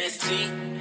MST